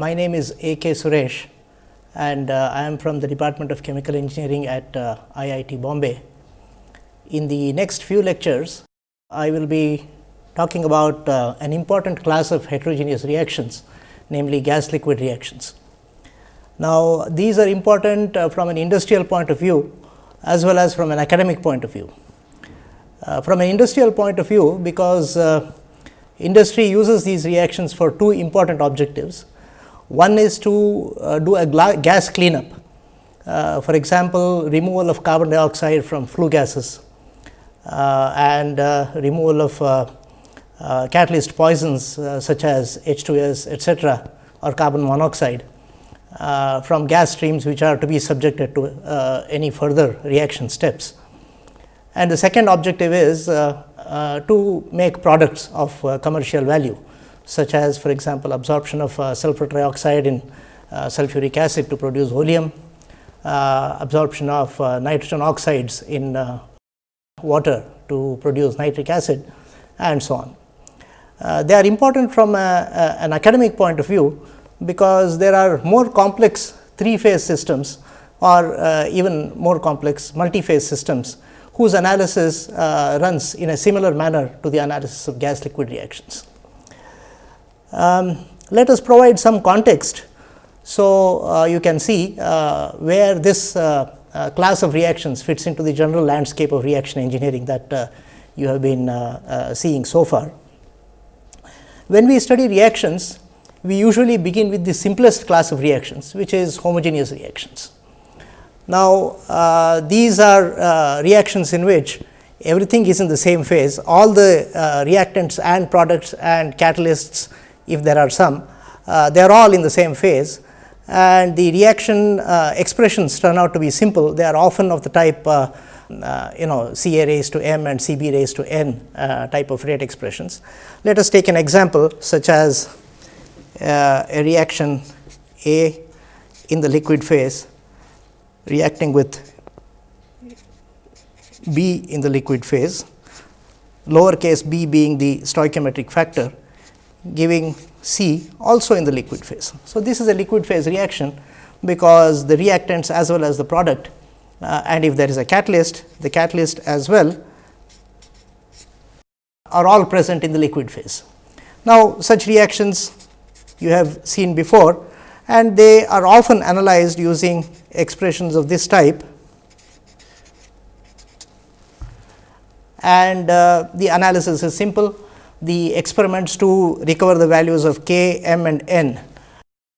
My name is A. K. Suresh and uh, I am from the Department of Chemical Engineering at uh, IIT Bombay. In the next few lectures, I will be talking about uh, an important class of heterogeneous reactions, namely gas liquid reactions. Now, these are important uh, from an industrial point of view as well as from an academic point of view. Uh, from an industrial point of view, because uh, industry uses these reactions for two important objectives. One is to uh, do a gas cleanup, uh, for example, removal of carbon dioxide from flue gases uh, and uh, removal of uh, uh, catalyst poisons such as H2S etcetera or carbon monoxide from gas streams which are to be subjected to any further reaction steps. And the second objective is to make products of commercial value such as for example, absorption of uh, sulfur trioxide in uh, sulfuric acid to produce oleum, uh, absorption of nitrogen oxides in water to produce nitric acid and so on. Uh, they are important from a, a, an academic point of view, because there are more complex three phase systems or uh, even more complex multi phase systems whose analysis uh, runs in a similar manner to the analysis of gas liquid reactions. Um, let us provide some context. So, uh, you can see uh, where this uh, uh class of reactions fits into the general landscape of reaction engineering that uh, you have been uh, seeing so far. When we study reactions, we usually begin with the simplest class of reactions, which is homogeneous reactions. Now, these are reactions in which everything is in the same phase, all the reactants and products and catalysts if there are some, uh, they are all in the same phase and the reaction uh, expressions turn out to be simple. They are often of the type uh, uh, you know C A raised to m and C B raised to n uh, type of rate expressions. Let us take an example such as uh, a reaction A in the liquid phase reacting with B in the liquid phase, lowercase b being the stoichiometric factor giving C also in the liquid phase. So, this is a liquid phase reaction, because the reactants as well as the product uh, and if there is a catalyst, the catalyst as well are all present in the liquid phase. Now, such reactions you have seen before and they are often analyzed using expressions of this type and uh, the analysis is simple the experiments to recover the values of k, m and n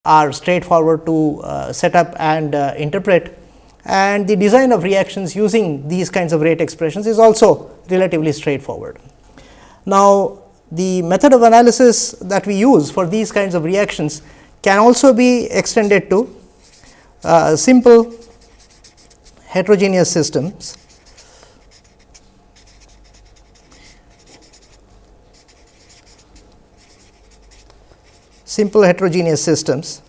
are straightforward to uh, set up and uh, interpret and the design of reactions using these kinds of rate expressions is also relatively straightforward. Now, the method of analysis that we use for these kinds of reactions can also be extended to uh, simple heterogeneous systems simple heterogeneous systems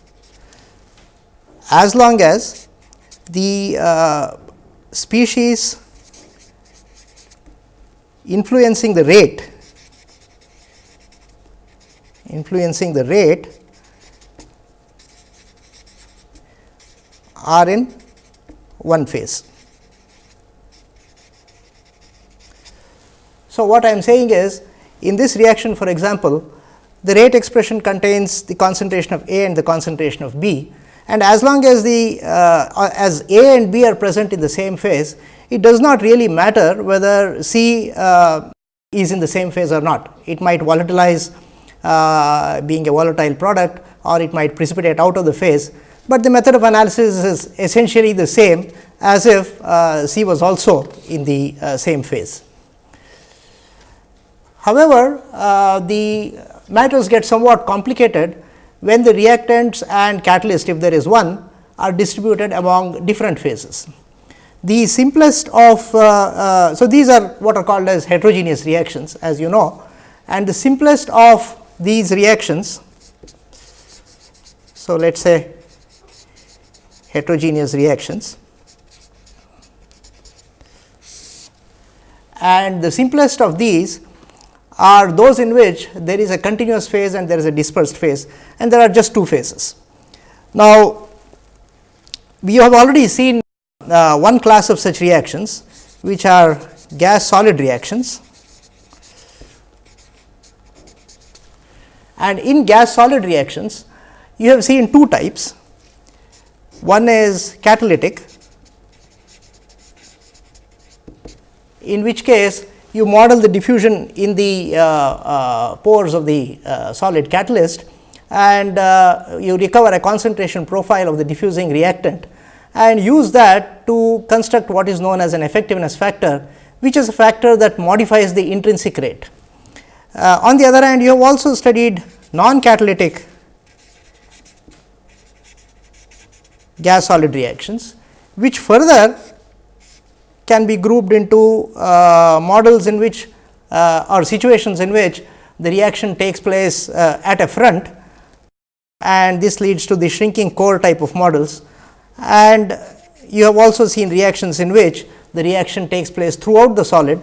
as long as the uh, species influencing the rate influencing the rate are in one phase. So, what I am saying is in this reaction for example, the rate expression contains the concentration of A and the concentration of B and as long as the uh, as A and B are present in the same phase, it does not really matter whether C uh, is in the same phase or not. It might volatilize uh, being a volatile product or it might precipitate out of the phase, but the method of analysis is essentially the same as if uh, C was also in the uh, same phase. However, uh, the matters get somewhat complicated when the reactants and catalyst if there is one are distributed among different phases. The simplest of uh, uh, so these are what are called as heterogeneous reactions as you know and the simplest of these reactions. So, let us say heterogeneous reactions and the simplest of these are those in which there is a continuous phase and there is a dispersed phase and there are just two phases. Now, we have already seen uh, one class of such reactions which are gas solid reactions and in gas solid reactions you have seen two types. One is catalytic in which case you model the diffusion in the uh, uh, pores of the uh, solid catalyst and uh, you recover a concentration profile of the diffusing reactant and use that to construct what is known as an effectiveness factor, which is a factor that modifies the intrinsic rate. Uh, on the other hand, you have also studied non-catalytic gas solid reactions, which further can be grouped into uh, models in which uh, or situations in which the reaction takes place uh, at a front and this leads to the shrinking core type of models. And you have also seen reactions in which the reaction takes place throughout the solid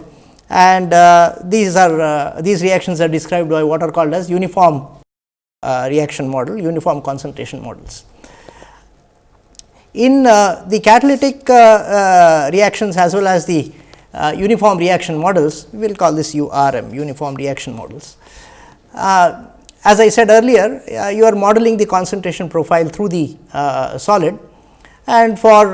and uh, these are uh, these reactions are described by what are called as uniform uh, reaction model, uniform concentration models. In uh, the catalytic uh, uh, reactions as well as the uniform reaction models, we will call this URM, uniform reaction models. as I said earlier, you are modeling the concentration profile through the solid. And for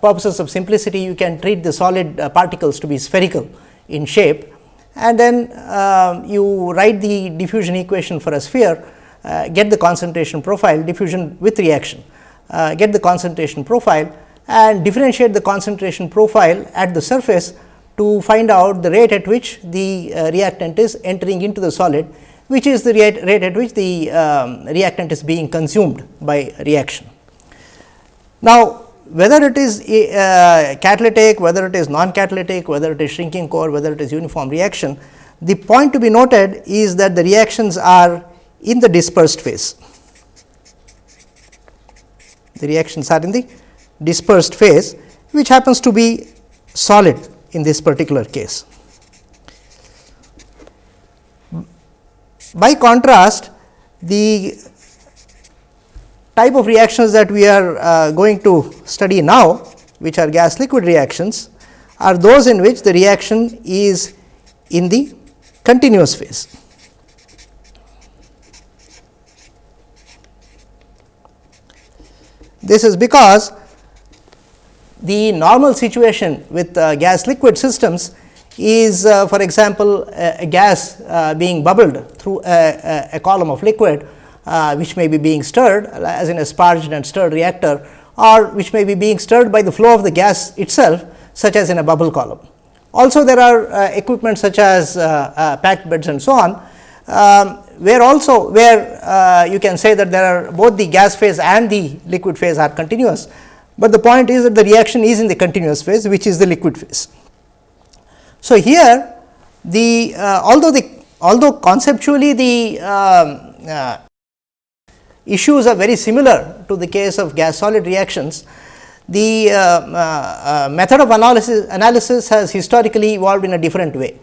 purposes of simplicity, you can treat the solid particles to be spherical in shape. And then uh, you write the diffusion equation for a sphere, uh, get the concentration profile diffusion with reaction uh, get the concentration profile and differentiate the concentration profile at the surface to find out the rate at which the uh, reactant is entering into the solid, which is the rate, at which the um, reactant is being consumed by reaction. Now, whether it is uh, catalytic, whether it is non-catalytic, whether it is shrinking core, whether it is uniform reaction, the point to be noted is that the reactions are in the dispersed phase the reactions are in the dispersed phase which happens to be solid in this particular case. By contrast, the type of reactions that we are uh, going to study now, which are gas liquid reactions, are those in which the reaction is in the continuous phase. This is because the normal situation with uh, gas liquid systems is uh, for example, a, a gas uh, being bubbled through a, a, a column of liquid uh, which may be being stirred as in a sparged and stirred reactor or which may be being stirred by the flow of the gas itself such as in a bubble column. Also there are uh, equipment such as uh, packed beds and so on um, where also where uh, you can say that there are both the gas phase and the liquid phase are continuous, but the point is that the reaction is in the continuous phase which is the liquid phase. So, here the uh, although the although conceptually the um, uh, issues are very similar to the case of gas solid reactions, the uh, uh, uh, method of analysis analysis has historically evolved in a different way.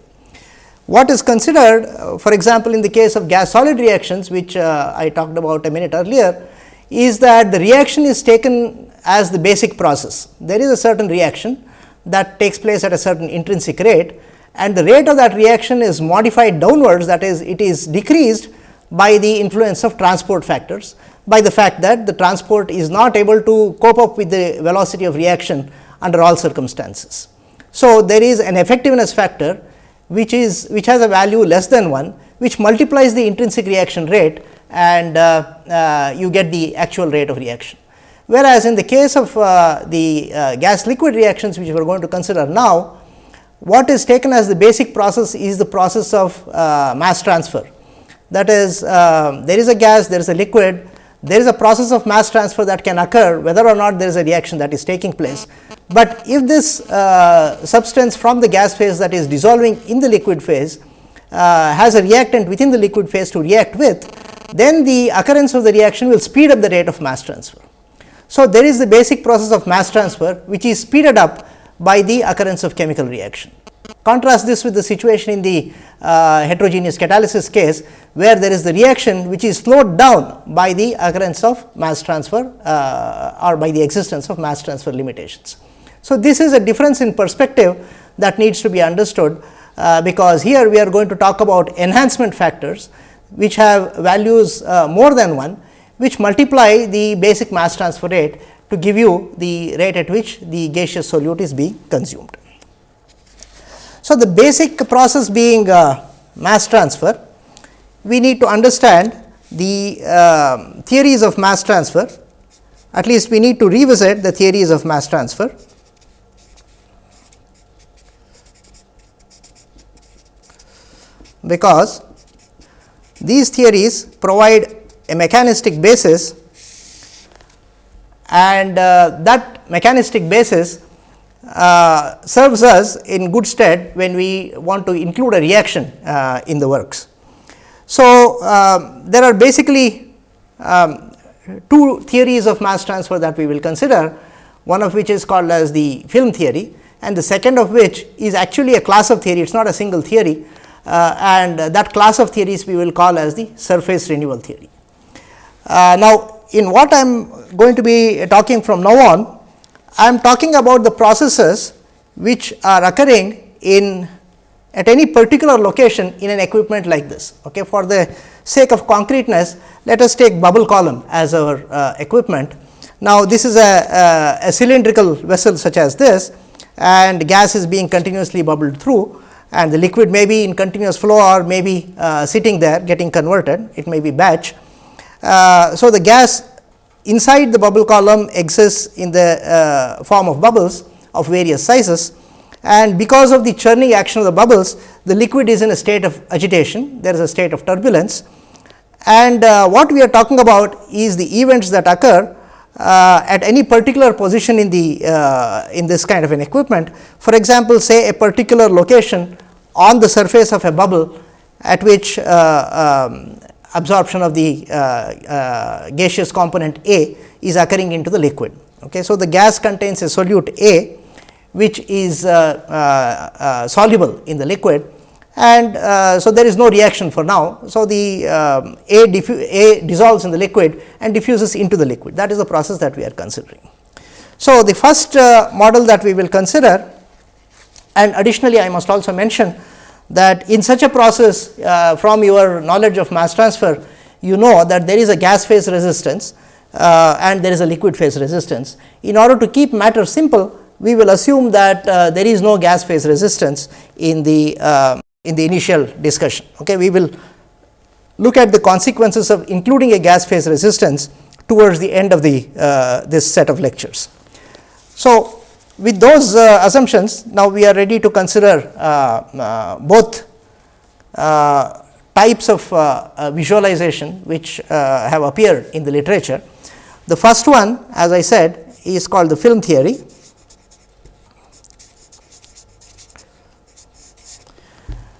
What is considered uh, for example, in the case of gas solid reactions which uh, I talked about a minute earlier is that the reaction is taken as the basic process. There is a certain reaction that takes place at a certain intrinsic rate and the rate of that reaction is modified downwards that is it is decreased by the influence of transport factors by the fact that the transport is not able to cope up with the velocity of reaction under all circumstances. So, there is an effectiveness factor which is which has a value less than 1 which multiplies the intrinsic reaction rate and uh, uh, you get the actual rate of reaction. Whereas, in the case of uh, the gas liquid reactions which we are going to consider now, what is taken as the basic process is the process of mass transfer. That is there is a gas, there is a liquid, there is a process of mass transfer that can occur whether or not there is a reaction that is taking place. But if this uh, substance from the gas phase that is dissolving in the liquid phase uh, has a reactant within the liquid phase to react with, then the occurrence of the reaction will speed up the rate of mass transfer. So, there is the basic process of mass transfer which is speeded up by the occurrence of chemical reaction. Contrast this with the situation in the uh, heterogeneous catalysis case, where there is the reaction which is slowed down by the occurrence of mass transfer uh, or by the existence of mass transfer limitations. So, this is a difference in perspective that needs to be understood, uh, because here we are going to talk about enhancement factors which have values uh, more than 1, which multiply the basic mass transfer rate to give you the rate at which the gaseous solute is being consumed. So, the basic process being uh, mass transfer, we need to understand the uh, theories of mass transfer, at least we need to revisit the theories of mass transfer. because these theories provide a mechanistic basis and uh, that mechanistic basis uh, serves us in good stead when we want to include a reaction uh, in the works. So, um, there are basically um, two theories of mass transfer that we will consider, one of which is called as the film theory and the second of which is actually a class of theory, it is not a single theory uh, and that class of theories we will call as the surface renewal theory. Uh, now, in what I am going to be talking from now on, I am talking about the processes which are occurring in at any particular location in an equipment like this. Okay. For the sake of concreteness, let us take bubble column as our uh, equipment. Now, this is a, a, a, cylindrical vessel such as this and gas is being continuously bubbled through and the liquid may be in continuous flow or may be uh, sitting there getting converted, it may be batch. Uh, so, the gas inside the bubble column exists in the uh, form of bubbles of various sizes. And because of the churning action of the bubbles the liquid is in a state of agitation. There is a state of turbulence. And uh, what we are talking about is the events that occur uh, at any particular position in the uh, in this kind of an equipment. For example say a particular location on the surface of a bubble at which uh, um, absorption of the uh, uh, gaseous component A is occurring into the liquid. Okay. So, the gas contains a solute A which is uh, soluble in the liquid and uh, so there is no reaction for now. So, the um, A, A, dissolves in the liquid and diffuses into the liquid that is the process that we are considering. So, the first uh, model that we will consider and additionally I must also mention that in such a process uh, from your knowledge of mass transfer you know that there is a gas phase resistance uh, and there is a liquid phase resistance. In order to keep matter simple we will assume that uh, there is no gas phase resistance in the uh, in the initial discussion. Okay. We will look at the consequences of including a gas phase resistance towards the end of the uh, this set of lectures. So, with those uh, assumptions now we are ready to consider uh, uh, both uh, types of visualization which have appeared in the literature. The first one as I said is called the film theory.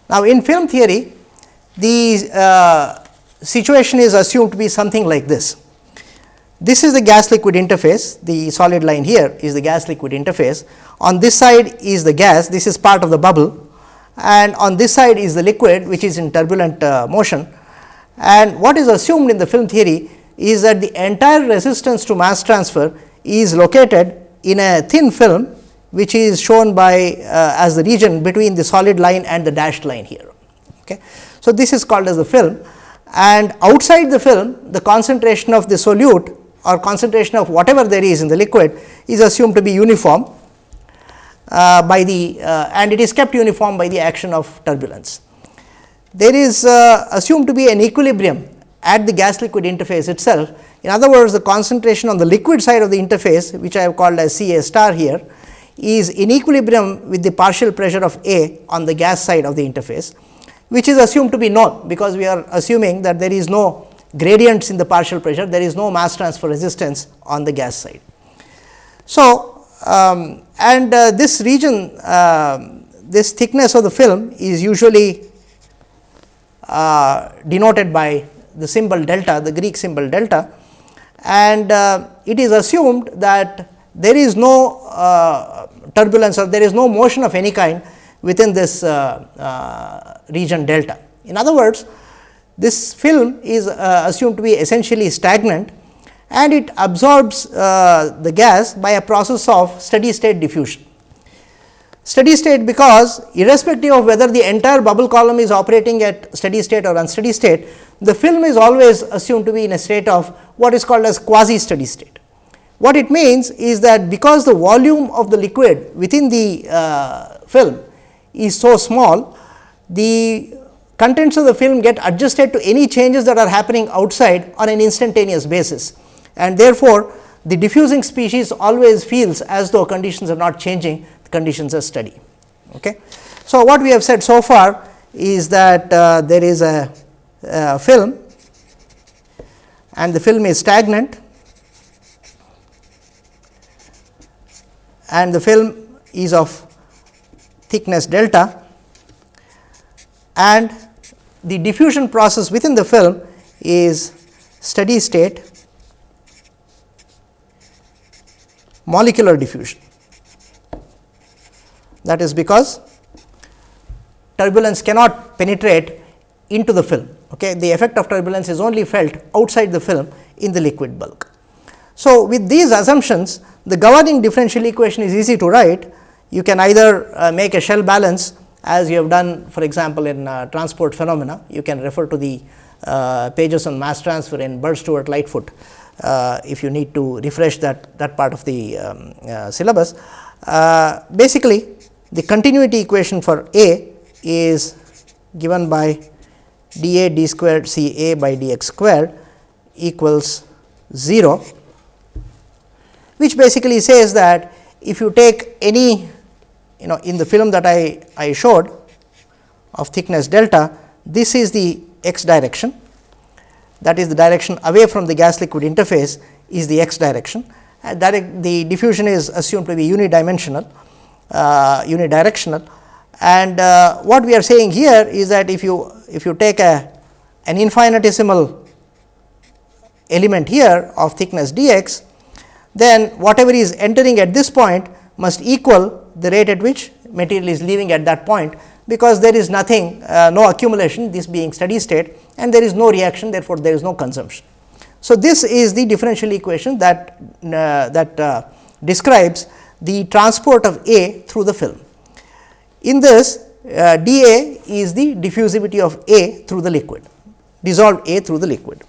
Now, in film theory the uh, situation is assumed to be something like this. This is the gas liquid interface, the solid line here is the gas liquid interface. On this side is the gas, this is part of the bubble and on this side is the liquid which is in turbulent uh, motion. And what is assumed in the film theory is that the entire resistance to mass transfer is located in a thin film which is shown by uh, as the region between the solid line and the dashed line here. Okay. So, this is called as the film and outside the film the concentration of the solute or concentration of whatever there is in the liquid is assumed to be uniform uh, by the uh, and it is kept uniform by the action of turbulence. There is uh, assumed to be an equilibrium at the gas liquid interface itself. In other words, the concentration on the liquid side of the interface which I have called as C A star here is in equilibrium with the partial pressure of A on the gas side of the interface, which is assumed to be known because we are assuming that there is no gradients in the partial pressure, there is no mass transfer resistance on the gas side. So, um, and uh, this region, uh, this thickness of the film is usually uh, denoted by the symbol delta, the Greek symbol delta and uh, it is assumed that there is no uh, turbulence or there is no motion of any kind within this uh, region delta. In other words, this film is uh, assumed to be essentially stagnant and it absorbs uh, the gas by a process of steady state diffusion. Steady state because irrespective of whether the entire bubble column is operating at steady state or unsteady state, the film is always assumed to be in a state of what is called as quasi steady state. What it means is that because the volume of the liquid within the uh, film is so small, the contents of the film get adjusted to any changes that are happening outside on an instantaneous basis. And therefore, the diffusing species always feels as though conditions are not changing, the conditions are steady. Okay. So, what we have said so far is that uh, there is a uh, film and the film is stagnant and the film is of thickness delta and the diffusion process within the film is steady state molecular diffusion. That is because turbulence cannot penetrate into the film. Okay. The effect of turbulence is only felt outside the film in the liquid bulk. So, with these assumptions the governing differential equation is easy to write. You can either uh, make a shell balance as you have done for example, in uh, transport phenomena. You can refer to the uh, pages on mass transfer in Bird Stewart Lightfoot uh, if you need to refresh that, that part of the um, uh, syllabus. Uh, basically, the continuity equation for A is given by d a d squared c a by d x squared equals 0, which basically says that if you take any you know in the film that I, I showed of thickness delta, this is the x direction. That is the direction away from the gas liquid interface is the x direction. And that the diffusion is assumed to be unidimensional uh, unidirectional. And uh, what we are saying here is that if you if you take a an infinitesimal element here of thickness dx, then whatever is entering at this point must equal the rate at which material is leaving at that point, because there is nothing uh, no accumulation this being steady state and there is no reaction therefore, there is no consumption. So, this is the differential equation that uh, that uh, describes the transport of A through the film. In this uh, dA is the diffusivity of A through the liquid, dissolved A through the liquid.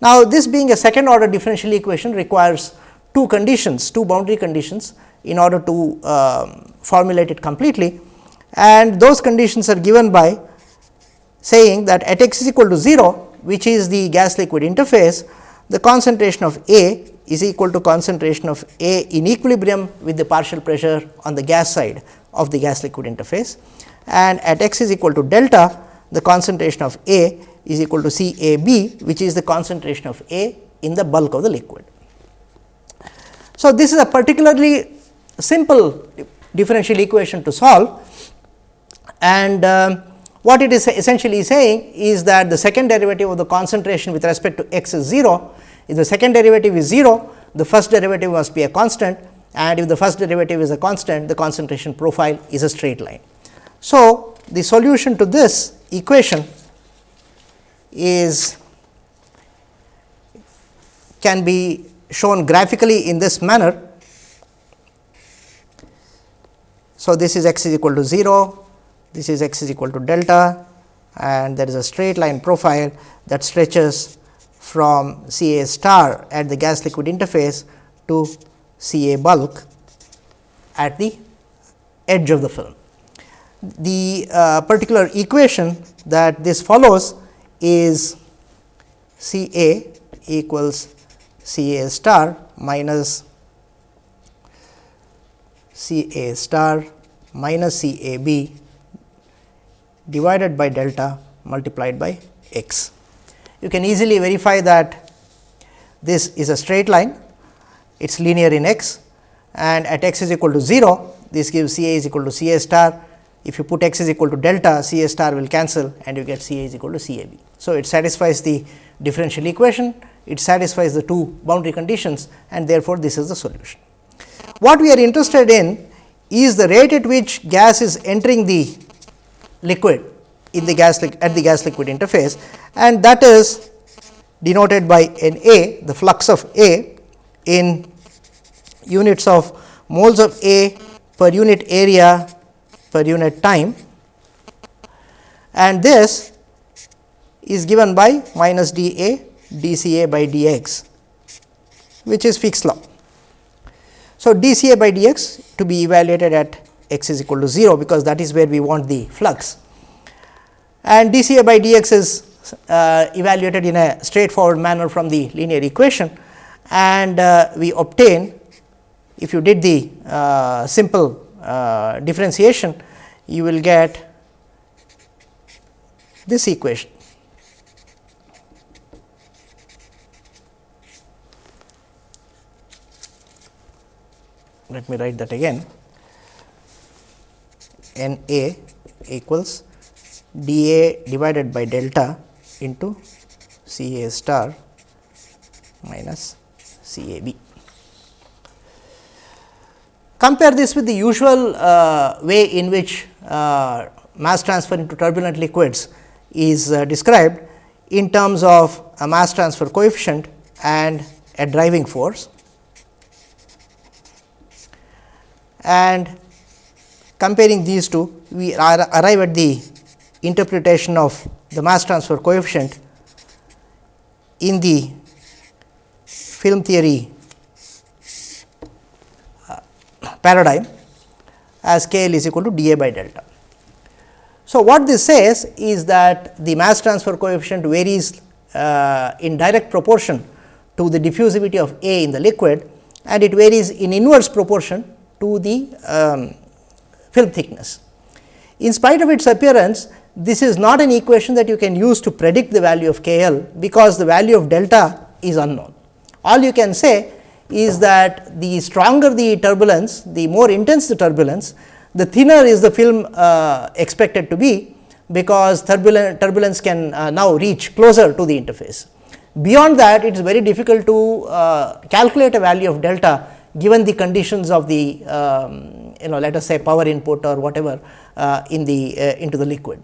Now, this being a second order differential equation requires two conditions, two boundary conditions in order to um, formulate it completely and those conditions are given by saying that at x is equal to 0, which is the gas liquid interface, the concentration of A is equal to concentration of A in equilibrium with the partial pressure on the gas side of the gas liquid interface and at x is equal to delta the concentration of A is equal to C A B which is the concentration of A in the bulk of the liquid. So, this is a particularly simple differential equation to solve and um, what it is essentially saying is that the second derivative of the concentration with respect to x is 0. If the second derivative is 0, the first derivative must be a constant and if the first derivative is a constant, the concentration profile is a straight line. So, the solution to this equation is can be shown graphically in this manner. So, this is x is equal to 0, this is x is equal to delta and there is a straight line profile that stretches from C A star at the gas liquid interface to C A bulk at the edge of the film. The uh, particular equation that this follows is C A equals C A star minus C A star minus C A B divided by delta multiplied by x. You can easily verify that this is a straight line, it is linear in x and at x is equal to 0, this gives C A is equal to C A star if you put x is equal to delta C A star will cancel and you get C A is equal to C A B. So, it satisfies the differential equation, it satisfies the two boundary conditions and therefore, this is the solution. What we are interested in is the rate at which gas is entering the liquid in the gas at the gas liquid interface and that is denoted by N A the flux of A in units of moles of A per unit area per unit time and this is given by minus d A d C A by d x which is Fick's law. So, d C A by d x to be evaluated at x is equal to 0, because that is where we want the flux and d C A by d x is uh, evaluated in a straightforward manner from the linear equation and uh, we obtain if you did the uh, simple uh, differentiation you will get this equation. Let me write that again N A equals d A divided by delta into C A star minus C A B. Compare this with the usual uh, way in which uh, mass transfer into turbulent liquids is uh, described in terms of a mass transfer coefficient and a driving force. And comparing these two, we arrive at the interpretation of the mass transfer coefficient in the film theory uh, paradigm as k l is equal to d a by delta. So, what this says is that the mass transfer coefficient varies uh, in direct proportion to the diffusivity of A in the liquid and it varies in inverse proportion to the um, film thickness. In spite of its appearance, this is not an equation that you can use to predict the value of k l, because the value of delta is unknown. All you can say is that the stronger the turbulence, the more intense the turbulence, the thinner is the film uh, expected to be, because turbulence, turbulence can uh, now reach closer to the interface. Beyond that, it is very difficult to uh, calculate a value of delta given the conditions of the um, you know let us say power input or whatever uh, in the uh, into the liquid.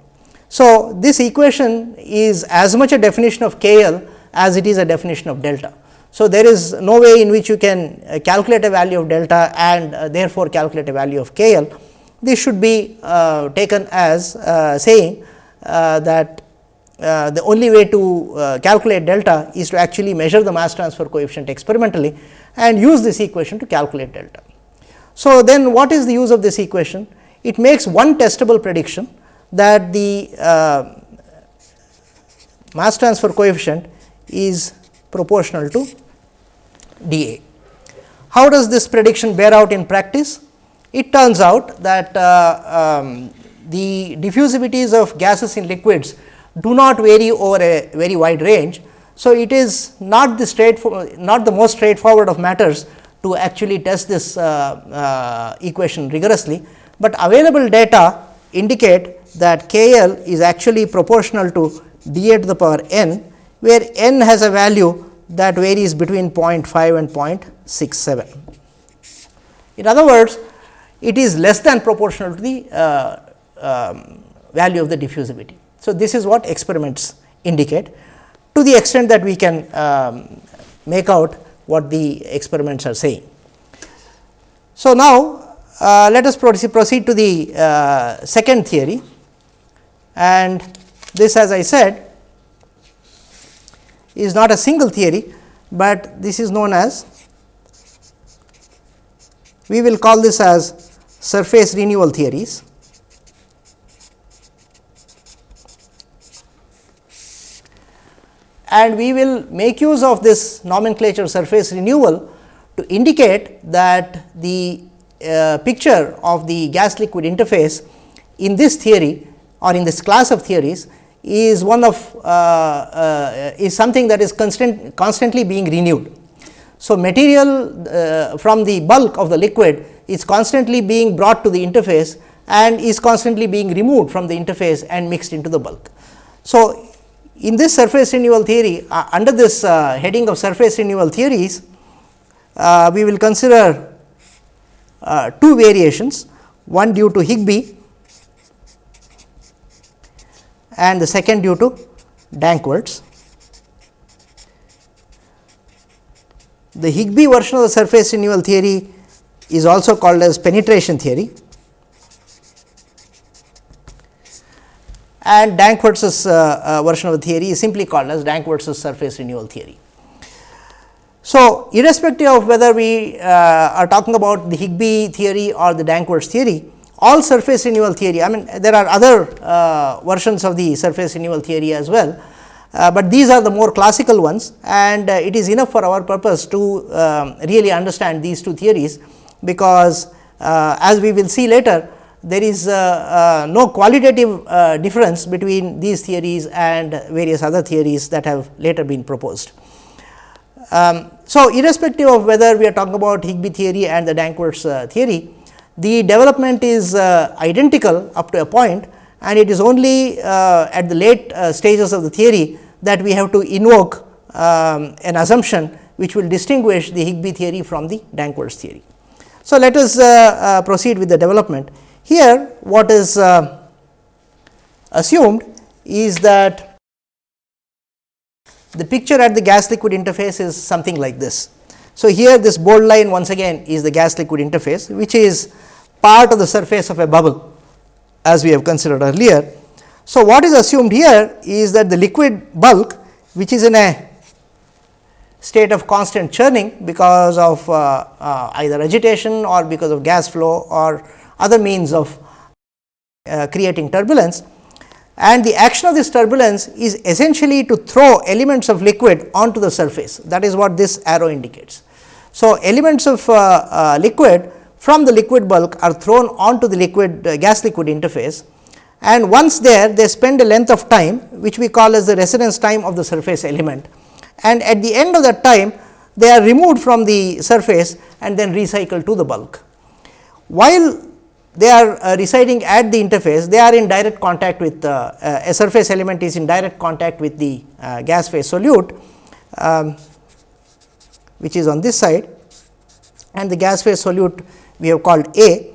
So, this equation is as much a definition of k l as it is a definition of delta. So, there is no way in which you can uh, calculate a value of delta and uh, therefore, calculate a value of k l. This should be uh, taken as uh, saying uh, that uh, the only way to calculate delta is to actually measure the mass transfer coefficient experimentally and use this equation to calculate delta. So, then what is the use of this equation? It makes one testable prediction that the uh, mass transfer coefficient is proportional to d A. How does this prediction bear out in practice? It turns out that uh, um, the diffusivities of gases in liquids do not vary over a very wide range. So, it is not the straightforward not the most straightforward of matters to actually test this uh, uh, equation rigorously, but available data indicate that k l is actually proportional to d a to the power n, where n has a value that varies between 0.5 and 0.67. In other words, it is less than proportional to the uh, um, value of the diffusivity. So, this is what experiments indicate to the extent that we can um, make out what the experiments are saying. So, now uh, let us proceed to the uh, second theory and this as I said is not a single theory, but this is known as we will call this as surface renewal theories. And we will make use of this nomenclature surface renewal to indicate that the uh, picture of the gas liquid interface in this theory or in this class of theories is one of uh, uh, is something that is constant constantly being renewed. So, material uh, from the bulk of the liquid is constantly being brought to the interface and is constantly being removed from the interface and mixed into the bulk. So, in this surface renewal theory uh, under this uh, heading of surface renewal theories, uh, we will consider two variations. one due to Higbie and the second due to Danckwerts. The Higbie version of the surface renewal theory is also called as penetration theory and Danckwerts' uh, uh, version of the theory is simply called as Danckwerts' surface renewal theory. So, irrespective of whether we uh, are talking about the Higbie theory or the Danckwerts theory, all surface renewal theory, I mean there are other uh, versions of the surface renewal theory as well, uh, but these are the more classical ones and uh, it is enough for our purpose to um, really understand these two theories, because as we will see later there is uh, uh, no qualitative difference between these theories and various other theories that have later been proposed. Um, so, irrespective of whether we are talking about Higbie theory and the Danckwerts theory, the development is uh, identical up to a point and it is only uh, at the late uh, stages of the theory that we have to invoke um, an assumption which will distinguish the Higbie theory from the Danckwerts theory. So, let us uh, uh, proceed with the development. Here what is uh, assumed is that the picture at the gas liquid interface is something like this. So, here this bold line once again is the gas liquid interface which is part of the surface of a bubble as we have considered earlier. So, what is assumed here is that the liquid bulk which is in a state of constant churning because of uh, uh, either agitation or because of gas flow or other means of uh, creating turbulence and the action of this turbulence is essentially to throw elements of liquid onto the surface that is what this arrow indicates. So, elements of uh, uh, liquid from the liquid bulk are thrown onto the liquid uh, gas liquid interface and once there they spend a length of time which we call as the residence time of the surface element and at the end of that time they are removed from the surface and then recycled to the bulk. While they are uh, residing at the interface, they are in direct contact with uh, uh, a surface element is in direct contact with the uh, gas phase solute, um, which is on this side and the gas phase solute we have called A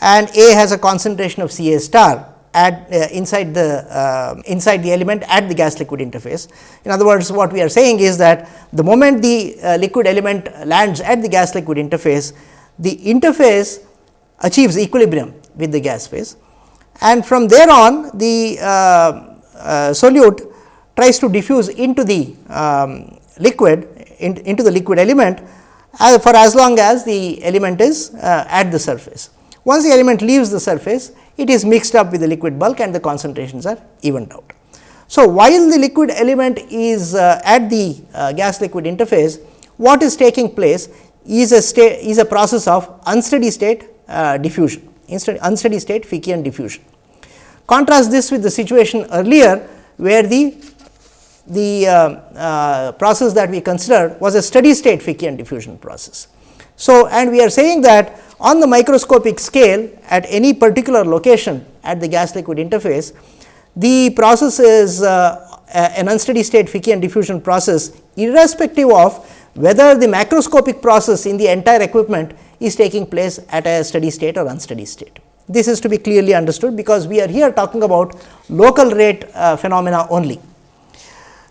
and A has a concentration of C A star at uh, inside the uh, inside the element at the gas liquid interface. In other words, what we are saying is that the moment the uh, liquid element lands at the gas liquid interface, the interface achieves equilibrium with the gas phase and from there on the uh, uh, solute tries to diffuse into the um, liquid in, into the liquid element uh, for as long as the element is uh, at the surface. Once the element leaves the surface, it is mixed up with the liquid bulk and the concentrations are evened out. So, while the liquid element is uh, at the gas liquid interface, what is taking place is a is a process of unsteady state uh, diffusion, unsteady state Fickian diffusion. Contrast this with the situation earlier, where the the uh, uh, process that we considered was a steady state Fickian diffusion process. So, and we are saying that on the microscopic scale at any particular location at the gas liquid interface, the process is uh, an unsteady state Fickian diffusion process irrespective of whether the macroscopic process in the entire equipment is taking place at a steady state or unsteady state. This is to be clearly understood because we are here talking about local rate uh, phenomena only.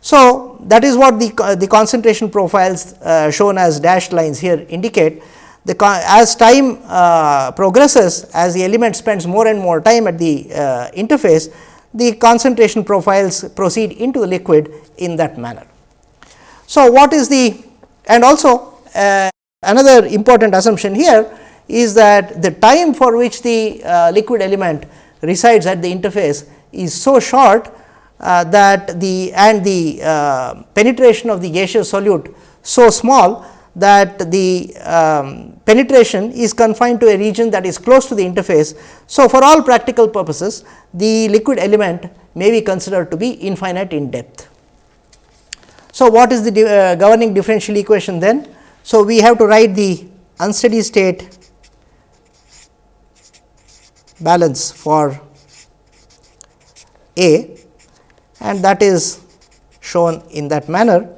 So, that is what the, uh, the concentration profiles uh, shown as dashed lines here indicate. The as time uh, progresses, as the element spends more and more time at the uh, interface, the concentration profiles proceed into the liquid in that manner. So, what is the and also uh, another important assumption here is that the time for which the uh, liquid element resides at the interface is so short uh, that the and the uh, penetration of the gaseous solute so small that the um, penetration is confined to a region that is close to the interface. So, for all practical purposes the liquid element may be considered to be infinite in depth. So, what is the uh, governing differential equation then? So, we have to write the unsteady state balance for A and that is shown in that manner.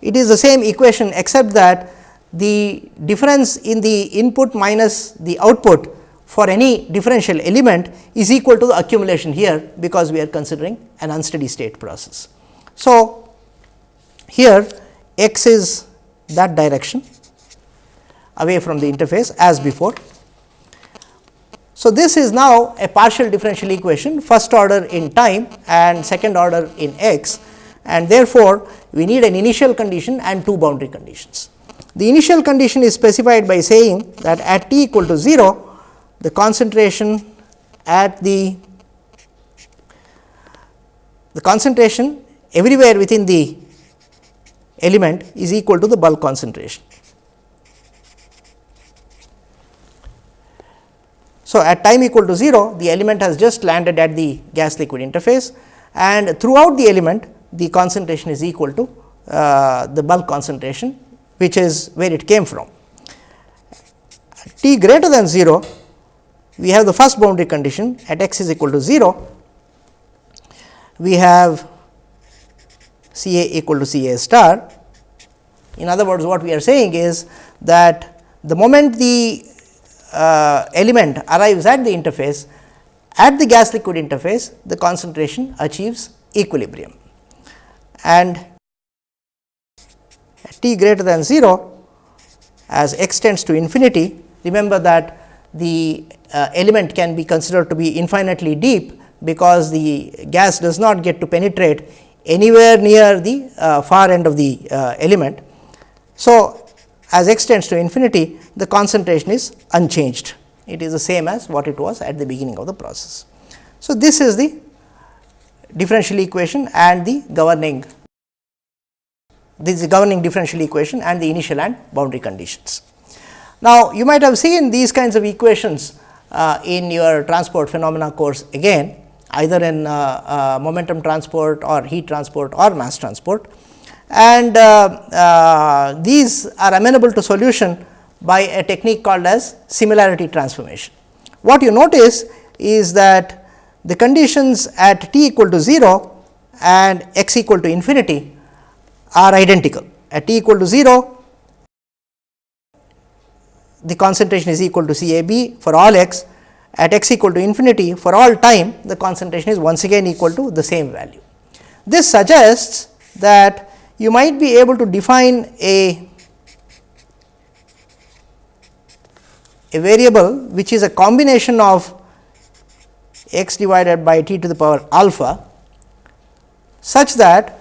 It is the same equation except that the difference in the input minus the output for any differential element is equal to the accumulation here, because we are considering an unsteady state process. So, here x is that direction away from the interface as before. So, this is now a partial differential equation first order in time and second order in x and therefore, we need an initial condition and two boundary conditions. The initial condition is specified by saying that at t equal to 0, the concentration at the the concentration everywhere within the element is equal to the bulk concentration. So, at time equal to 0 the element has just landed at the gas liquid interface and throughout the element the concentration is equal to uh, the bulk concentration which is where it came from. T greater than 0 we have the first boundary condition at x is equal to 0, we have C A equal to C A star. In other words, what we are saying is that the moment the uh, element arrives at the interface, at the gas liquid interface, the concentration achieves equilibrium. And t greater than 0, as x tends to infinity, remember that the uh, element can be considered to be infinitely deep, because the gas does not get to penetrate anywhere near the uh, far end of the uh, element. So, as x tends to infinity the concentration is unchanged it is the same as what it was at the beginning of the process. So, this is the differential equation and the governing this is the governing differential equation and the initial and boundary conditions. Now, you might have seen these kinds of equations uh, in your transport phenomena course again either in uh, uh, momentum transport or heat transport or mass transport and uh, these are amenable to solution by a technique called as similarity transformation. What you notice is that the conditions at t equal to 0 and x equal to infinity are identical. At t equal to 0, the concentration is equal to C A B for all x at x equal to infinity for all time the concentration is once again equal to the same value. This suggests that you might be able to define a a variable which is a combination of x divided by t to the power alpha such that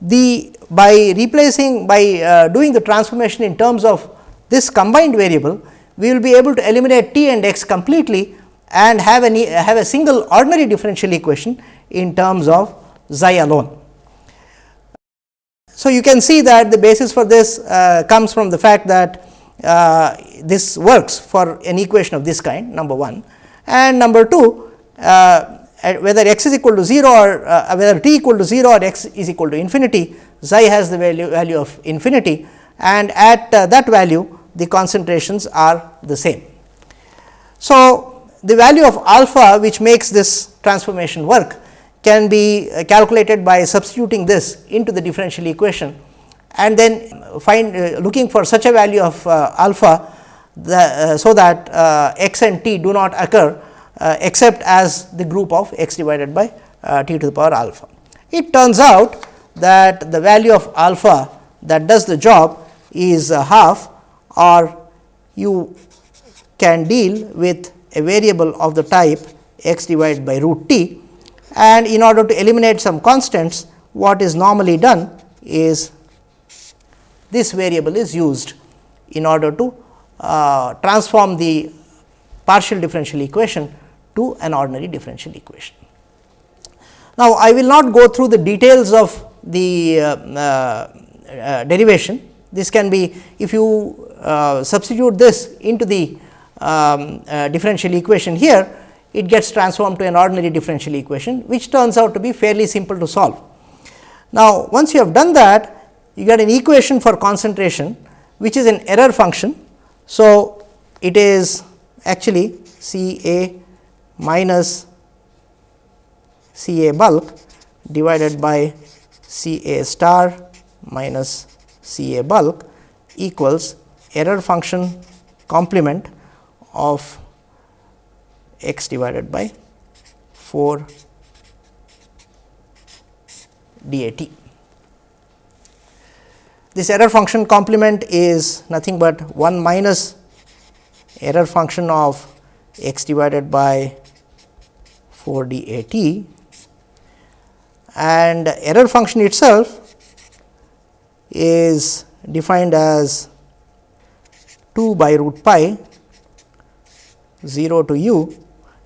the by replacing by uh, doing the transformation in terms of this combined variable, we will be able to eliminate t and x completely and have a have a single ordinary differential equation in terms of xi alone. So, you can see that the basis for this uh, comes from the fact that uh, this works for an equation of this kind number 1 and number 2 uh, whether x is equal to 0 or uh, whether t equal to 0 or x is equal to infinity xi has the value value of infinity and at uh, that value the concentrations are the same. So, the value of alpha which makes this transformation work can be uh, calculated by substituting this into the differential equation and then find uh, looking for such a value of uh, alpha the, uh, so that uh, x and t do not occur except as the group of x divided by t to the power alpha. It turns out that the value of alpha that does the job is half or you can deal with a variable of the type x divided by root t and in order to eliminate some constants what is normally done is this variable is used in order to uh, transform the partial differential equation to an ordinary differential equation. Now, I will not go through the details of the uh, uh, uh derivation. This can be if you uh, substitute this into the um, uh, differential equation here, it gets transformed to an ordinary differential equation, which turns out to be fairly simple to solve. Now, once you have done that, you get an equation for concentration, which is an error function. So, it is actually C A minus C A bulk divided by C A star minus C A bulk equals error function complement of x divided by 4 DAT. This error function complement is nothing but 1 minus error function of x divided by 4 DAT and error function itself is defined as 2 by root pi 0 to u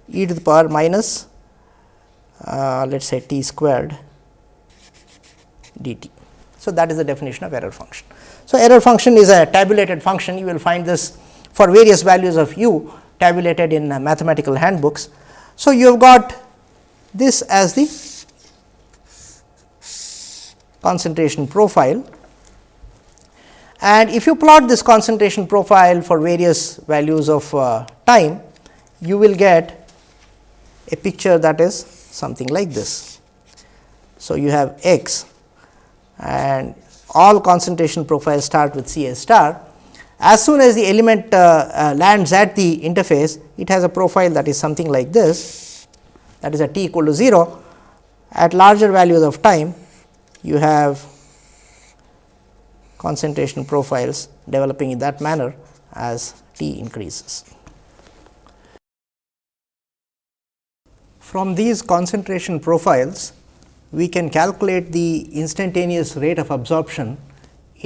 e to the power minus uh, let us say t squared dt. So, that is the definition of error function. So, error function is a tabulated function you will find this for various values of u tabulated in uh, mathematical handbooks. So, you have got this as the concentration profile and if you plot this concentration profile for various values of uh, time, you will get a picture that is something like this. So, you have x and all concentration profiles start with C A star. As soon as the element uh, uh, lands at the interface, it has a profile that is something like this that is at t equal to 0. At larger values of time, you have concentration profiles developing in that manner as t increases. From these concentration profiles, we can calculate the instantaneous rate of absorption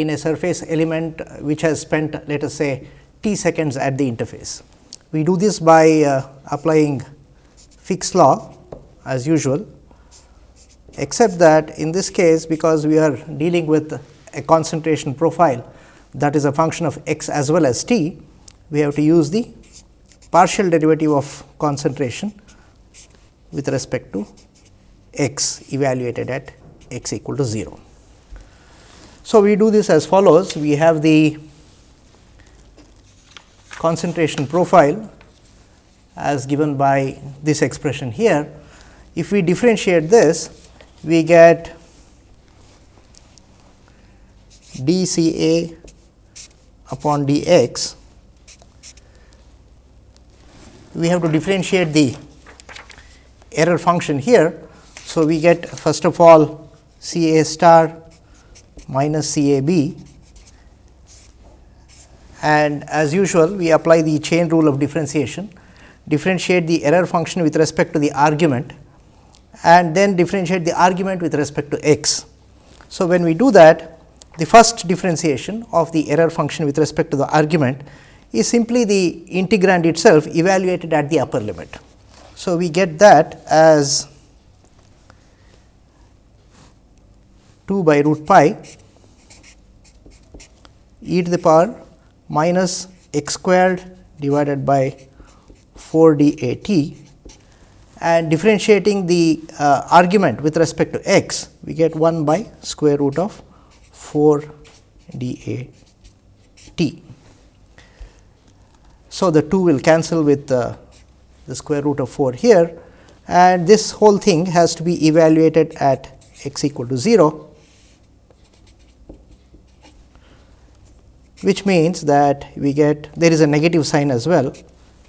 in a surface element which has spent let us say t seconds at the interface. We do this by uh, applying Fick's law as usual, except that in this case because we are dealing with a concentration profile that is a function of x as well as t, we have to use the partial derivative of concentration with respect to x evaluated at x equal to 0. So, we do this as follows we have the concentration profile as given by this expression here. If we differentiate this we get d C A upon d x, we have to differentiate the error function here. So, we get first of all C A star minus C A B and as usual we apply the chain rule of differentiation, differentiate the error function with respect to the argument and then differentiate the argument with respect to x. So, when we do that the first differentiation of the error function with respect to the argument is simply the integrand itself evaluated at the upper limit. So, we get that as 2 by root pi e to the power minus x squared divided by 4 d a t and differentiating the uh, argument with respect to x we get 1 by square root of 4 d a t. So, the 2 will cancel with uh, the square root of 4 here and this whole thing has to be evaluated at x equal to 0, which means that we get there is a negative sign as well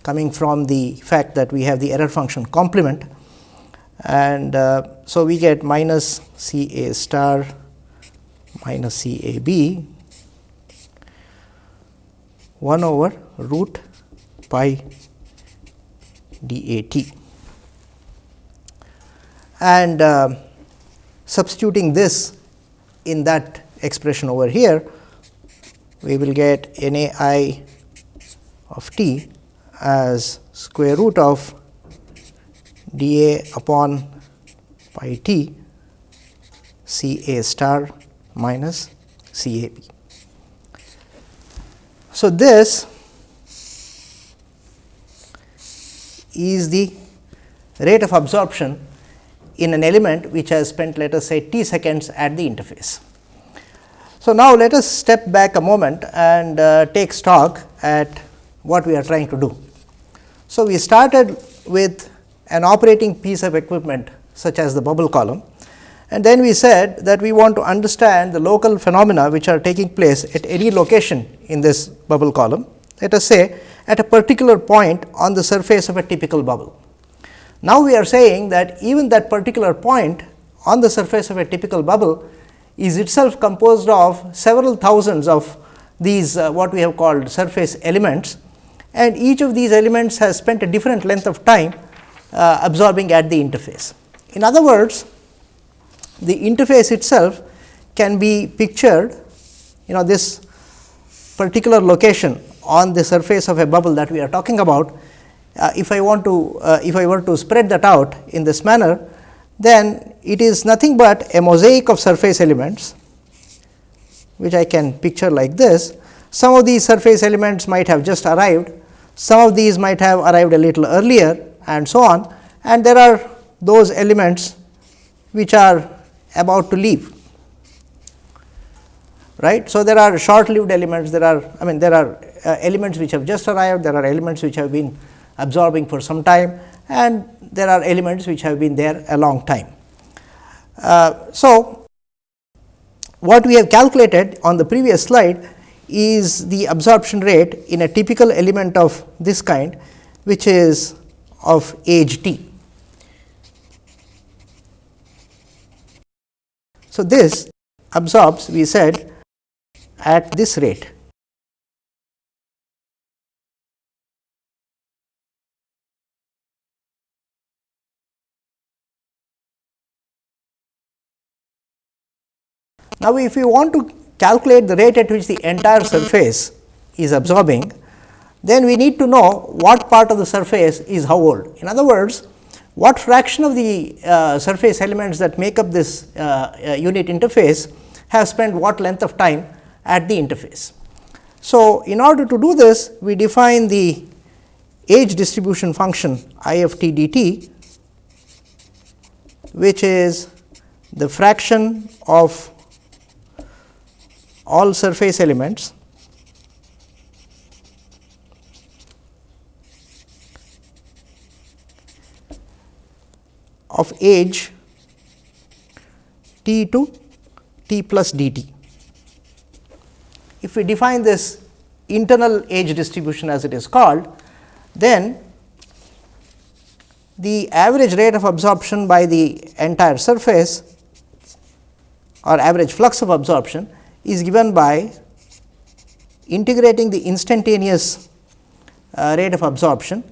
coming from the fact that we have the error function complement and uh, so we get minus C A star minus C A B 1 over root pi d a t. And uh, substituting this in that expression over here, we will get n a i of t as square root of d a upon pi t C A star minus C A B. So, this is the rate of absorption in an element which has spent let us say t seconds at the interface. So, now let us step back a moment and uh, take stock at what we are trying to do. So, we started with an operating piece of equipment such as the bubble column And then we said that we want to understand the local phenomena which are taking place at any location in this bubble column. Let us say at a particular point on the surface of a typical bubble. Now, we are saying that even that particular point on the surface of a typical bubble is itself composed of several thousands of these uh, what we have called surface elements and each of these elements has spent a different length of time uh, absorbing at the interface. In other words, the interface itself can be pictured you know this particular location on the surface of a bubble that we are talking about. Uh, if I want to uh, if I were to spread that out in this manner, then it is nothing but a mosaic of surface elements, which I can picture like this. Some of these surface elements might have just arrived, some of these might have arrived a little earlier and so on and there are those elements which are about to leave right. So, there are short lived elements there are I mean there are uh, elements which have just arrived there are elements which have been absorbing for some time and there are elements which have been there a long time. Uh, so, what we have calculated on the previous slide is the absorption rate in a typical element of this kind which is of age t. So, this absorbs we said at this rate. Now, if we want to calculate the rate at which the entire surface is absorbing, then we need to know what part of the surface is how old. In other words, what fraction of the uh, surface elements that make up this uh, uh, unit interface have spent what length of time at the interface. So, in order to do this we define the age distribution function I t d t which is the fraction of all surface elements of age t to t plus d t. If we define this internal age distribution as it is called, then the average rate of absorption by the entire surface or average flux of absorption is given by integrating the instantaneous uh, rate of absorption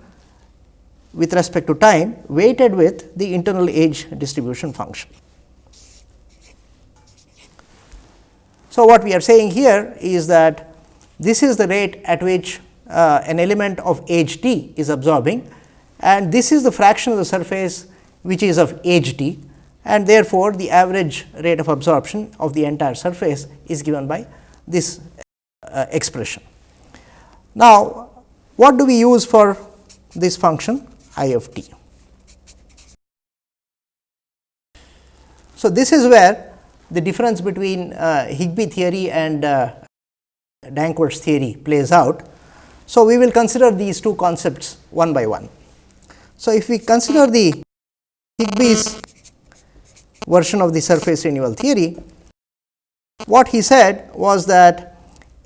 with respect to time weighted with the internal age distribution function. So, what we are saying here is that this is the rate at which uh, an element of age t is absorbing and this is the fraction of the surface which is of age t and therefore, the average rate of absorption of the entire surface is given by this uh, expression. Now, what do we use for this function? I of t. So, this is where the difference between uh, Higbie theory and uh, Danckwerts theory plays out. So, we will consider these two concepts one by one. So, if we consider the Higbie's version of the surface renewal theory, what he said was that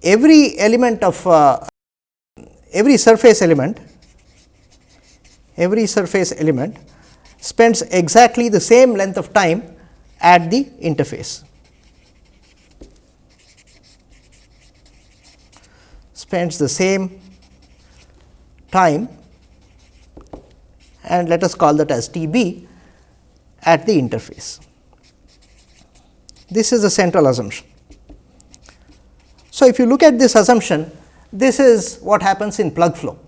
every element of uh, every surface element every surface element spends exactly the same length of time at the interface. spends the same time and let us call that as T b at the interface. This is the central assumption. So, if you look at this assumption, this is what happens in plug flow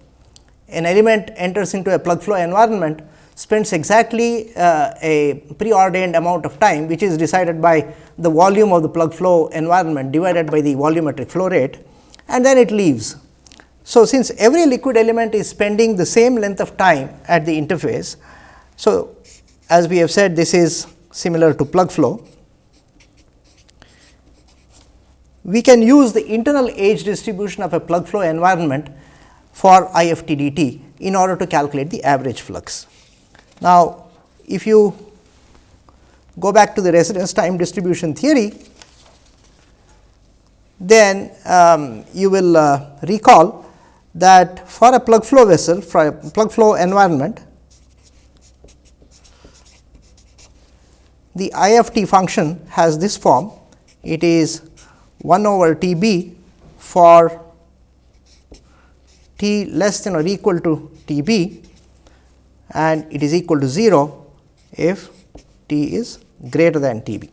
an element enters into a plug flow environment spends exactly uh, a preordained amount of time which is decided by the volume of the plug flow environment divided by the volumetric flow rate and then it leaves. So, since every liquid element is spending the same length of time at the interface. So, as we have said this is similar to plug flow. We can use the internal age distribution of a plug flow environment for IFTDT in order to calculate the average flux. Now, if you go back to the residence time distribution theory, then um, you will uh, recall that for a plug flow vessel, for a plug flow environment, the IFT function has this form. It is 1 over T b for t less than or equal to T b and it is equal to 0 if t is greater than T b.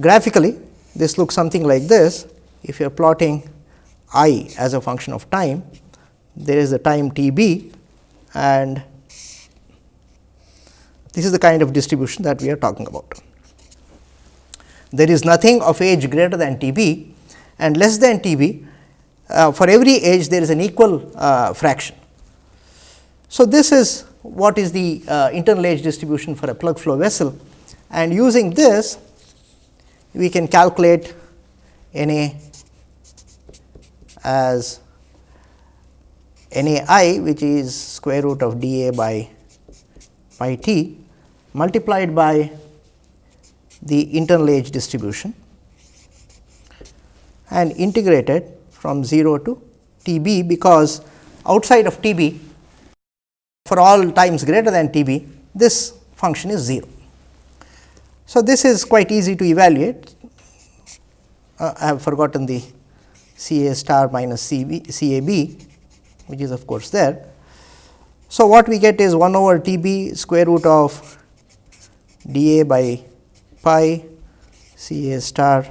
Graphically, this looks something like this. If you are plotting i as a function of time, there is the time T b and this is the kind of distribution that we are talking about. There is nothing of age greater than T b and less than T b uh, for every age there is an equal uh, fraction. So, this is what is the uh, internal age distribution for a plug flow vessel and using this we can calculate N A as N A i which is square root of d A by pi t multiplied by the internal age distribution and integrated from 0 to T b because outside of T b for all times greater than T b this function is 0. So, this is quite easy to evaluate uh, I have forgotten the C A star minus C B C A B which is of course there. So, what we get is 1 over T b square root of d A by pi C A star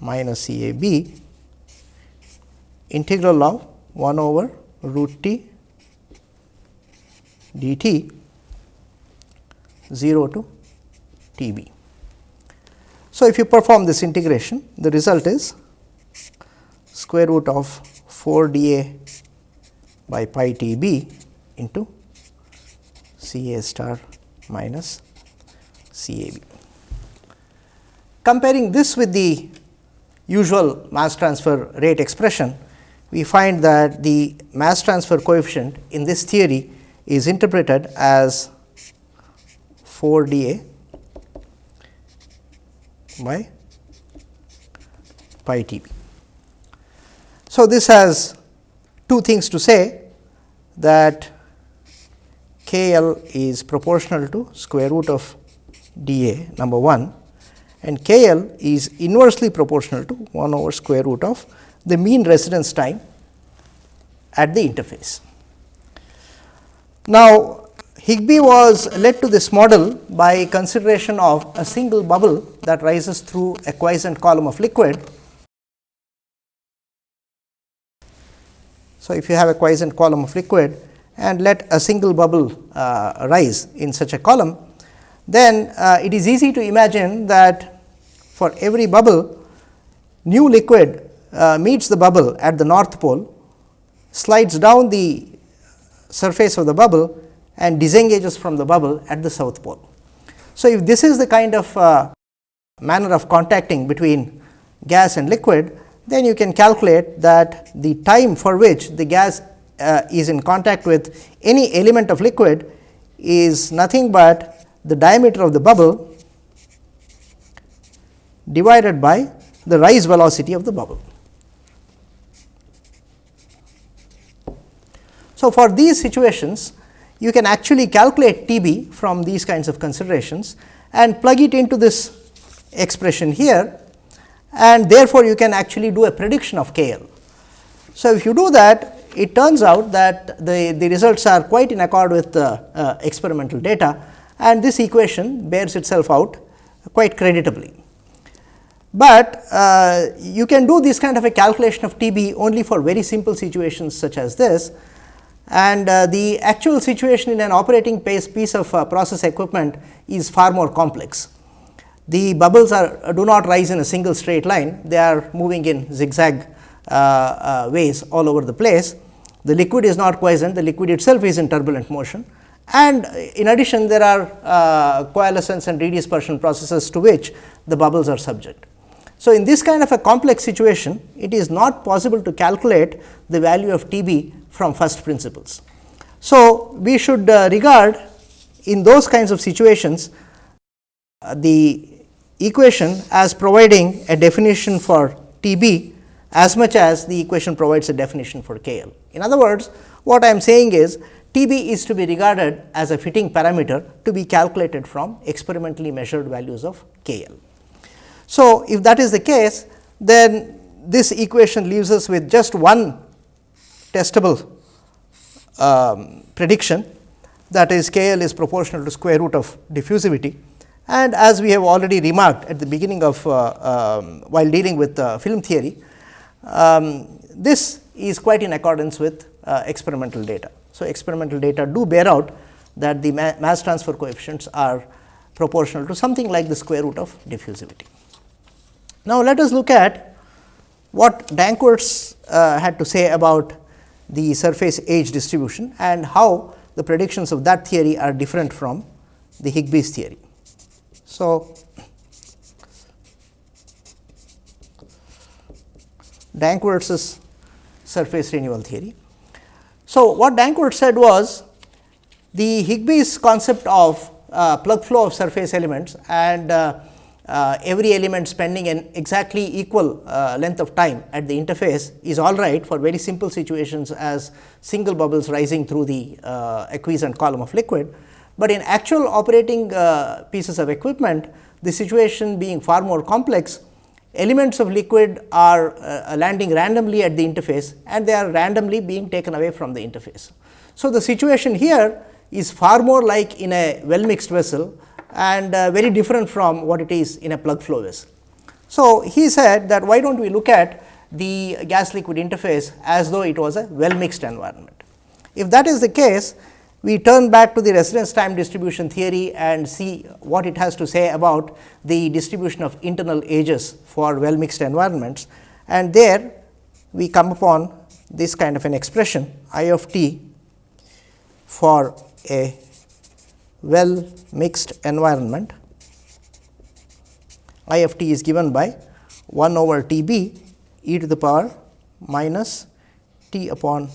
minus C A B integral of 1 over root t d t 0 to T b. So, if you perform this integration the result is square root of 4 d a by pi t b into C a star minus C a b. Comparing this with the usual mass transfer rate expression, we find that the mass transfer coefficient in this theory is interpreted as 4 d a by pi t b. So, this has two things to say that k l is proportional to square root of d a number 1 and k l is inversely proportional to 1 over square root of the mean residence time at the interface. Now, Higbie was led to this model by consideration of a single bubble that rises through a quiescent column of liquid. So, if you have a quiescent column of liquid and let a single bubble uh, rise in such a column, then uh, it is easy to imagine that for every bubble new liquid uh, meets the bubble at the north pole, slides down the surface of the bubble and disengages from the bubble at the south pole. So, if this is the kind of uh, manner of contacting between gas and liquid, then you can calculate that the time for which the gas uh, is in contact with any element of liquid is nothing but the diameter of the bubble divided by the rise velocity of the bubble. So, for these situations you can actually calculate T b from these kinds of considerations and plug it into this expression here and therefore, you can actually do a prediction of K L. So, if you do that it turns out that the, the results are quite in accord with the uh, experimental data and this equation bears itself out quite creditably. But uh, you can do this kind of a calculation of T b only for very simple situations such as this and uh, the actual situation in an operating piece of uh, process equipment is far more complex. The bubbles are uh, do not rise in a single straight line, they are moving in zigzag uh, uh, ways all over the place. The liquid is not quiescent, the liquid itself is in turbulent motion and in addition there are uh, coalescence and redispersion processes to which the bubbles are subject. So, in this kind of a complex situation, it is not possible to calculate the value of T b from first principles. So, we should uh, regard in those kinds of situations uh, the equation as providing a definition for T b as much as the equation provides a definition for K L. In other words, what I am saying is T b is to be regarded as a fitting parameter to be calculated from experimentally measured values of K L. So, if that is the case, then this equation leaves us with just one testable um, prediction that is K L is proportional to square root of diffusivity. And as we have already remarked at the beginning of uh, um, while dealing with uh, film theory, um, this is quite in accordance with uh, experimental data. So, experimental data do bear out that the ma mass transfer coefficients are proportional to something like the square root of diffusivity. Now, let us look at what Danckwerts uh, had to say about the surface age distribution and how the predictions of that theory are different from the Higbie's theory. So, Danckwerts' surface renewal theory. So, what Danckwerts said was the Higbie's concept of uh, plug flow of surface elements and uh, every element spending an exactly equal uh, length of time at the interface is all right for very simple situations as single bubbles rising through the uh, acquiescent column of liquid. But in actual operating uh, pieces of equipment, the situation being far more complex, elements of liquid are uh, landing randomly at the interface and they are randomly being taken away from the interface. So, the situation here is far more like in a well mixed vessel and uh, very different from what it is in a plug flow vessel. So, he said that why do not we look at the gas liquid interface as though it was a well mixed environment. If that is the case, we turn back to the residence time distribution theory and see what it has to say about the distribution of internal ages for well mixed environments. And there we come upon this kind of an expression I of t for a well mixed environment I f t is given by 1 over T b e to the power minus t upon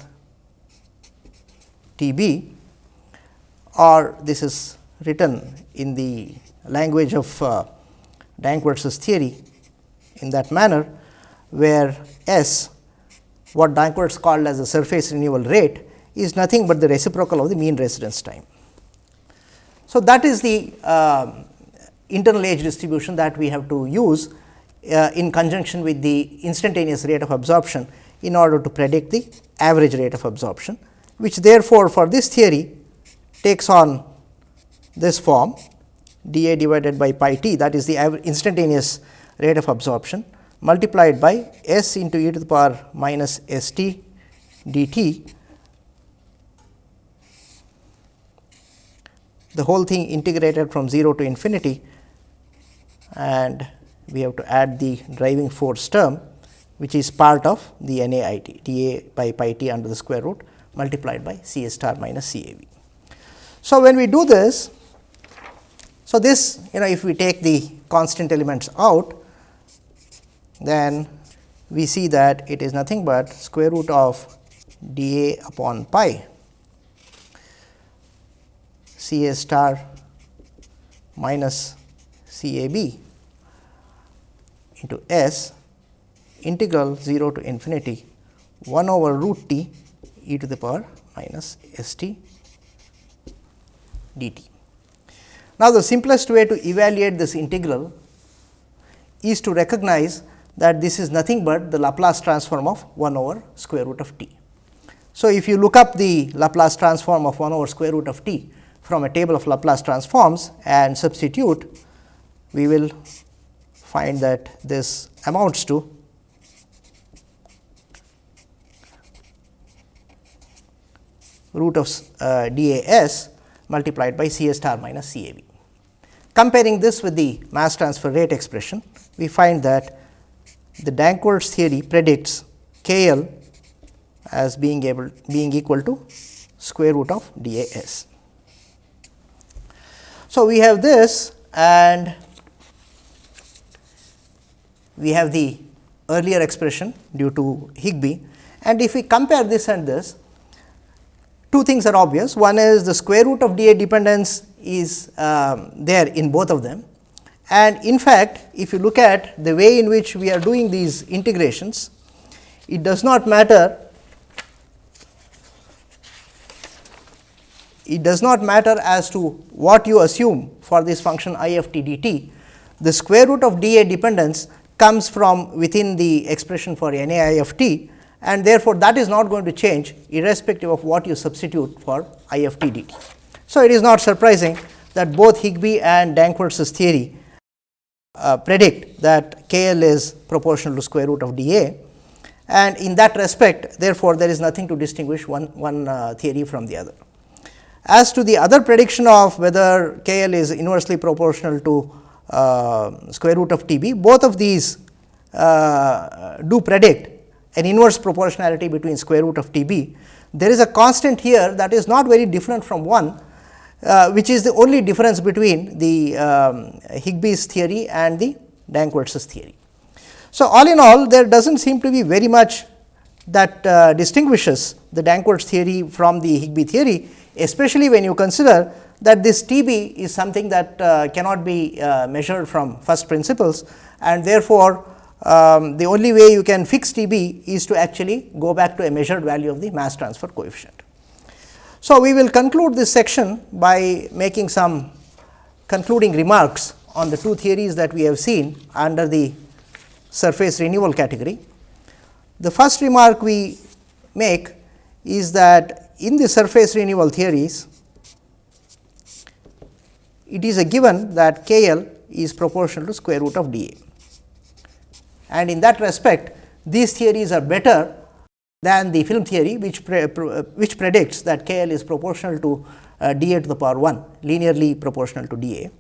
T b or this is written in the language of uh, theory in that manner, where S what Danckwerts called as the surface renewal rate is nothing but the reciprocal of the mean residence time. So, that is the uh, internal age distribution that we have to use uh, in conjunction with the instantaneous rate of absorption in order to predict the average rate of absorption, which therefore, for this theory takes on this form d A divided by pi t that is the instantaneous rate of absorption multiplied by s into e to the power minus s t d t the whole thing integrated from 0 to infinity and we have to add the driving force term which is part of the NAIT d A by pi t under the square root multiplied by C A star minus C A V. So, when we do this, so this you know if we take the constant elements out, then we see that it is nothing but square root of d A upon pi C A star minus C A B into S integral 0 to infinity 1 over root t e to the power minus s t dt. Now, the simplest way to evaluate this integral is to recognize that this is nothing but the Laplace transform of 1 over square root of t. So, if you look up the Laplace transform of 1 over square root of t, from a table of Laplace transforms and substitute, we will find that this amounts to root of uh, d a s multiplied by C a star minus C a b. Comparing this with the mass transfer rate expression, we find that the Danckwerts theory predicts K L as being able being equal to square root of d a s. So, we have this and we have the earlier expression due to Higbie and if we compare this and this, two things are obvious. One is the square root of dA dependence is um, there in both of them And in fact, if you look at the way in which we are doing these integrations, it does not matter it does not matter as to what you assume for this function i of t dt. The square root of d a dependence comes from within the expression for n a i of t and therefore, that is not going to change irrespective of what you substitute for i of t dt. So, it is not surprising that both Higbie and Danckwerts' theory uh, predict that k l is proportional to square root of d a and in that respect therefore, there is nothing to distinguish one, one uh, theory from the other. As to the other prediction of whether k l is inversely proportional to uh, square root of t b, both of these uh, do predict an inverse proportionality between square root of t b. There is a constant here that is not very different from 1, uh, which is the only difference between the um, theory and the Danckwerts' theory. So, all in all there does not seem to be very much that uh, distinguishes the Danckwerts theory from the Higbie theory especially when you consider that this T b is something that uh, cannot be uh, measured from first principles and therefore, um, the only way you can fix T b is to actually go back to a measured value of the mass transfer coefficient. So, we will conclude this section by making some concluding remarks on the two theories that we have seen under the surface renewal category. The first remark we make is that in the surface renewal theories, it is a given that K L is proportional to square root of d a. And in that respect, these theories are better than the film theory, which, pre, which predicts that K L is proportional to uh, d a to the power 1, linearly proportional to d a.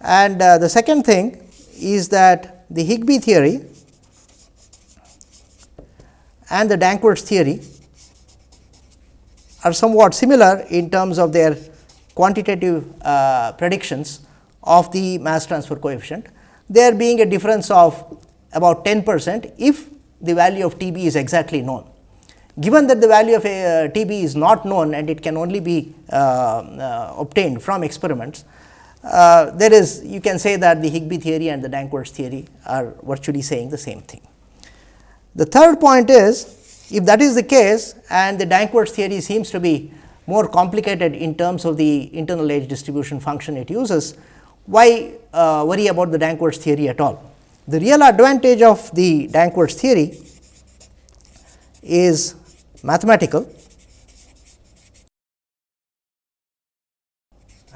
And uh, the second thing is that the Higbie theory and the Danckwerts theory are somewhat similar in terms of their quantitative uh, predictions of the mass transfer coefficient. There being a difference of about 10 percent if the value of T b is exactly known. Given that the value of a, uh, T b is not known and it can only be uh, uh obtained from experiments, uh, there is you can say that the Higbie theory and the Danckwerts theory are virtually saying the same thing. The third point is if that is the case and the Danckwerts theory seems to be more complicated in terms of the internal age distribution function it uses, why uh, worry about the Danckwerts theory at all? The real advantage of the Danckwerts theory is mathematical.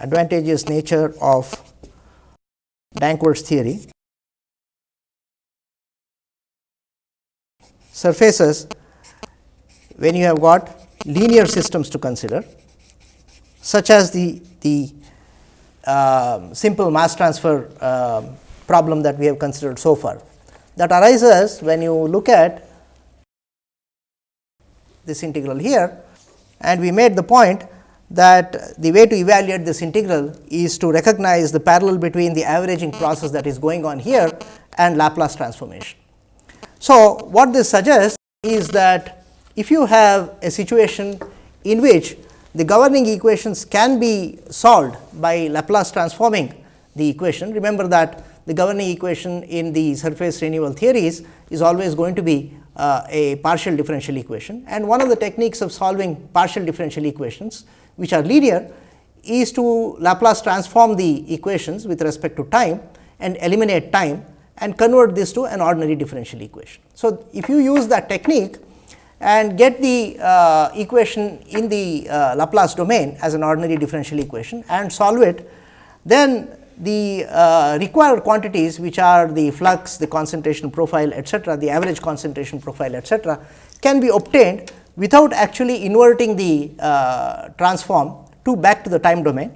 Advantageous nature of Danckwerts theory surfaces when you have got linear systems to consider such as the, the uh, simple mass transfer uh, problem that we have considered so far. That arises when you look at this integral here and we made the point that the way to evaluate this integral is to recognize the parallel between the averaging process that is going on here and Laplace transformation. So, what this suggests is that if you have a situation in which the governing equations can be solved by Laplace transforming the equation. Remember that the governing equation in the surface renewal theories is always going to be uh, a partial differential equation and one of the techniques of solving partial differential equations which are linear is to Laplace transform the equations with respect to time and eliminate time and convert this to an ordinary differential equation. So, if you use that technique and get the uh, equation in the uh, Laplace domain as an ordinary differential equation and solve it, then the uh, required quantities which are the flux, the concentration profile etcetera, the average concentration profile etcetera can be obtained without actually inverting the uh, transform to back to the time domain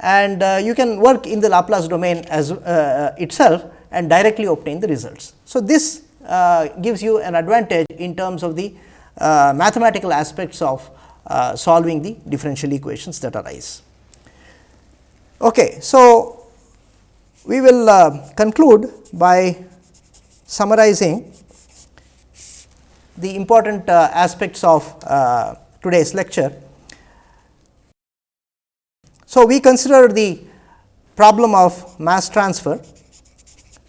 and uh, you can work in the Laplace domain as uh, itself and directly obtain the results. So, this gives you an advantage in terms of the uh, mathematical aspects of uh, solving the differential equations that arise. Okay, so, we will uh, conclude by summarizing the important uh, aspects of uh, today's lecture. So, we consider the problem of mass transfer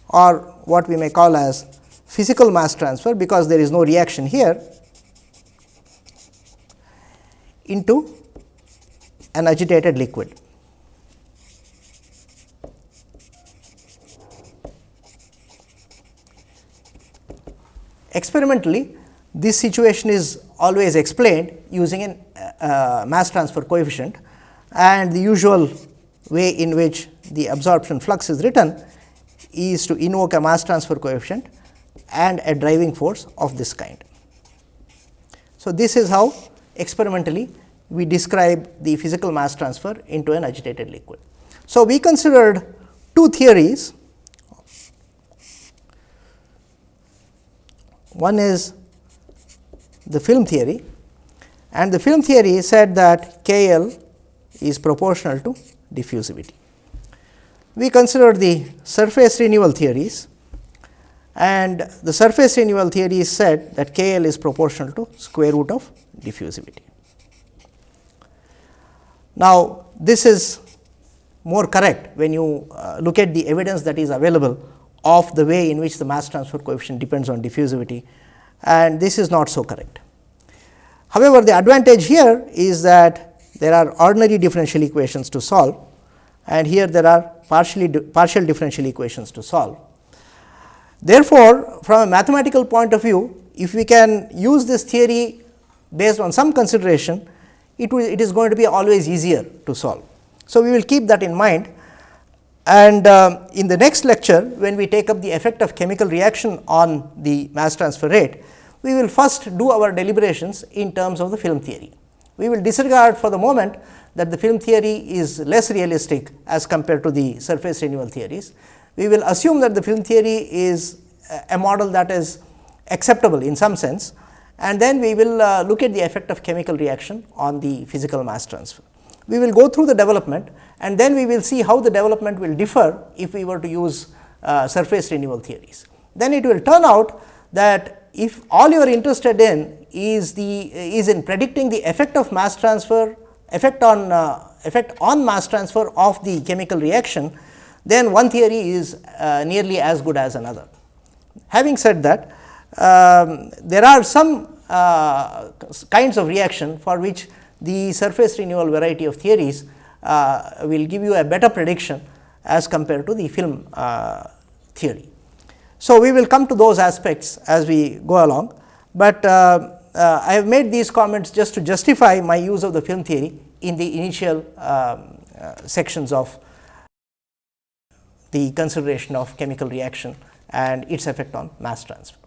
or what we may call as physical mass transfer because there is no reaction here into an agitated liquid. Experimentally, this situation is always explained using a uh, mass transfer coefficient and the usual way in which the absorption flux is written is to invoke a mass transfer coefficient and a driving force of this kind. So, this is how experimentally we describe the physical mass transfer into an agitated liquid. So, we considered two theories One is the film theory and the film theory said that K L is proportional to diffusivity. We considered the surface renewal theories and the surface renewal theory said that K L is proportional to square root of diffusivity. Now, this is more correct when you uh, look at the evidence that is available of the way in which the mass transfer coefficient depends on diffusivity and this is not so correct. However, the advantage here is that there are ordinary differential equations to solve and here there are partially partial differential equations to solve. Therefore, from a mathematical point of view, if we can use this theory based on some consideration, it, will, it is going to be always easier to solve. So, we will keep that in mind and uh, in the next lecture, when we take up the effect of chemical reaction on the mass transfer rate, we will first do our deliberations in terms of the film theory. We will disregard for the moment that the film theory is less realistic as compared to the surface renewal theories. We will assume that the film theory is a model that is acceptable in some sense and then we will uh, look at the effect of chemical reaction on the physical mass transfer. We will go through the development and then we will see how the development will differ if we were to use uh, surface renewal theories. Then it will turn out that if all you are interested in is the is in predicting the effect of mass transfer effect on uh, effect on mass transfer of the chemical reaction, then one theory is uh, nearly as good as another. Having said that, um, there are some uh, kinds of reaction for which the surface renewal variety of theories uh, will give you a better prediction as compared to the film uh, theory. So, we will come to those aspects as we go along, but uh, I have made these comments just to justify my use of the film theory in the initial um, sections of the consideration of chemical reaction and its effect on mass transfer.